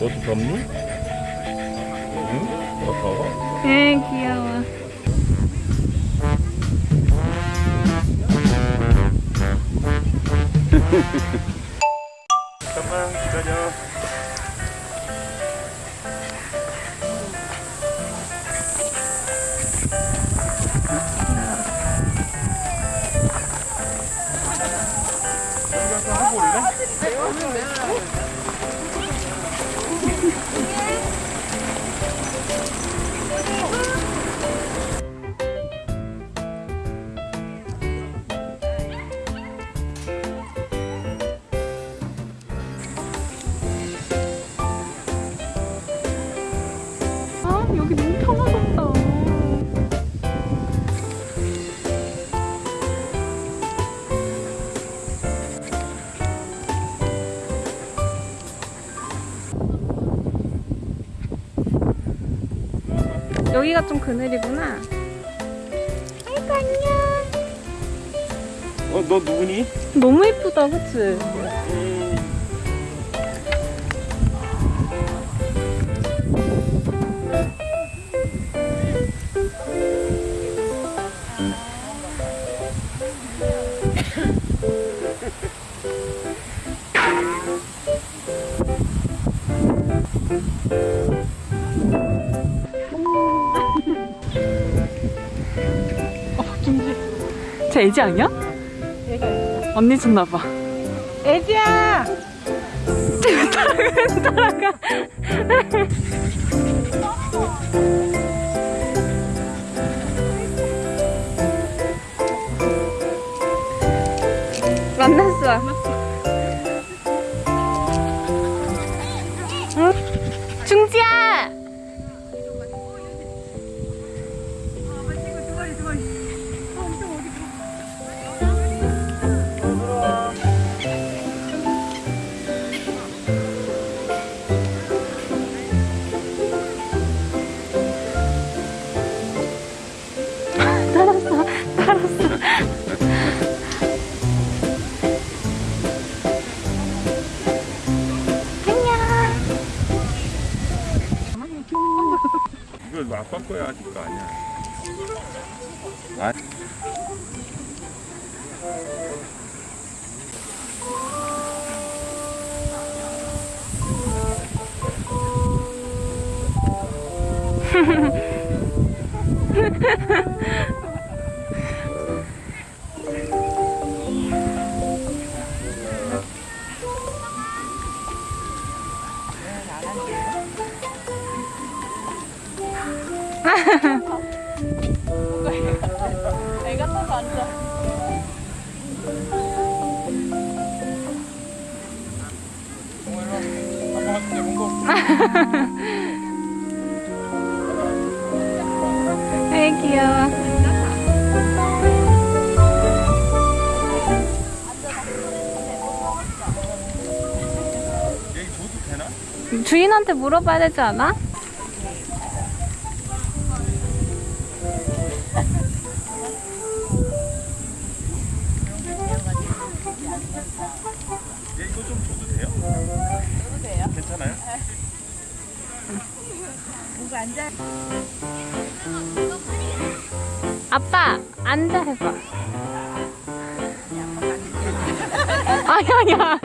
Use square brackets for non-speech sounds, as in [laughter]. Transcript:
너도 덥니? 응? 너 더워? 에 귀여워. 잠깐만 기다려 하고 올래? 여기 너무 편하겠다. 여기가 좀 그늘이구나. 아이고 안녕. 어, 너 누구니? 너무 예쁘다, 그치? 어, 김지. 쟤 애지 아니야? 언니 줬나봐. 애지야! 따라가. 만났어. [laughs] 이거 너 아빠 거야 아직 거 아니야. 아, [laughs] 애가 또 앉아. 아이 귀여워. 주인한테 물어봐야 되지 않아? 이거 좀 줘도 돼요? 줘도 돼요? 괜찮아요? 누구 앉아? 아빠 앉아 해봐. 아니 아니야.